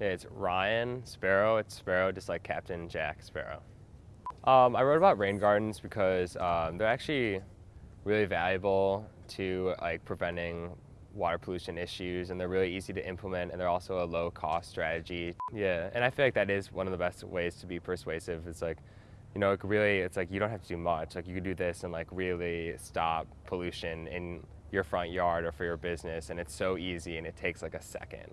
It's Ryan Sparrow. It's Sparrow, just like Captain Jack Sparrow. Um, I wrote about rain gardens because um, they're actually really valuable to like preventing water pollution issues and they're really easy to implement and they're also a low cost strategy. Yeah, and I feel like that is one of the best ways to be persuasive. It's like, you know, it really, it's like you don't have to do much. Like you could do this and like really stop pollution in your front yard or for your business and it's so easy and it takes like a second.